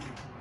星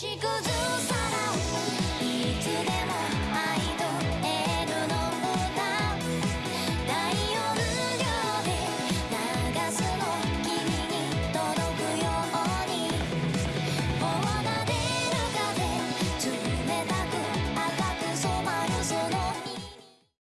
she goes on.